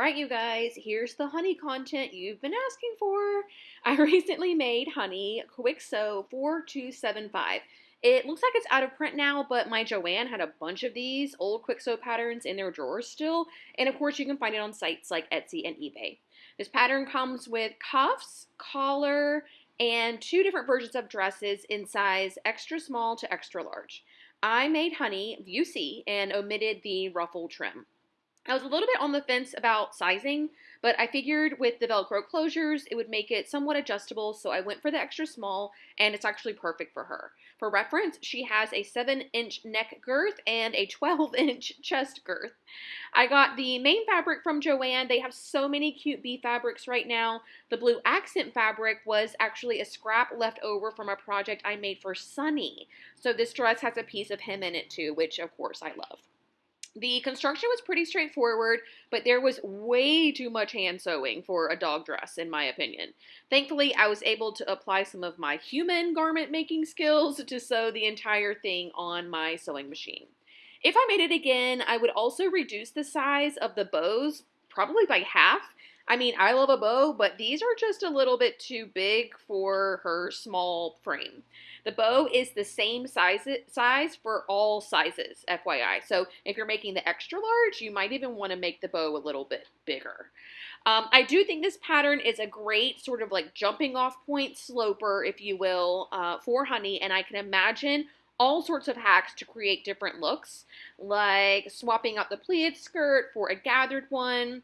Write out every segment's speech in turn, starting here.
Alright you guys, here's the honey content you've been asking for. I recently made honey Kwik Sew 4275. It looks like it's out of print now, but my Joann had a bunch of these old Kwik Sew patterns in their drawers still, and of course you can find it on sites like Etsy and eBay. This pattern comes with cuffs, collar, and two different versions of dresses in size extra small to extra large. I made honey view C and omitted the ruffle trim. I was a little bit on the fence about sizing, but I figured with the Velcro closures, it would make it somewhat adjustable, so I went for the extra small, and it's actually perfect for her. For reference, she has a 7-inch neck girth and a 12-inch chest girth. I got the main fabric from Joann. They have so many cute bee fabrics right now. The blue accent fabric was actually a scrap left over from a project I made for Sunny. So this dress has a piece of him in it too, which of course I love. The construction was pretty straightforward, but there was way too much hand sewing for a dog dress, in my opinion. Thankfully, I was able to apply some of my human garment making skills to sew the entire thing on my sewing machine. If I made it again, I would also reduce the size of the bows, probably by half, I mean, I love a bow, but these are just a little bit too big for her small frame. The bow is the same size size for all sizes, FYI. So if you're making the extra large, you might even want to make the bow a little bit bigger. Um, I do think this pattern is a great sort of like jumping off point sloper, if you will, uh, for honey, and I can imagine all sorts of hacks to create different looks, like swapping out the pleated skirt for a gathered one,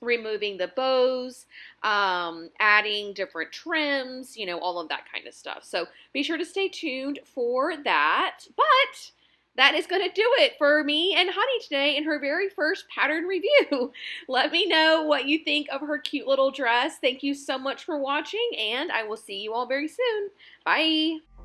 removing the bows, um, adding different trims, you know, all of that kind of stuff. So be sure to stay tuned for that. But that is going to do it for me and Honey today in her very first pattern review. Let me know what you think of her cute little dress. Thank you so much for watching, and I will see you all very soon. Bye!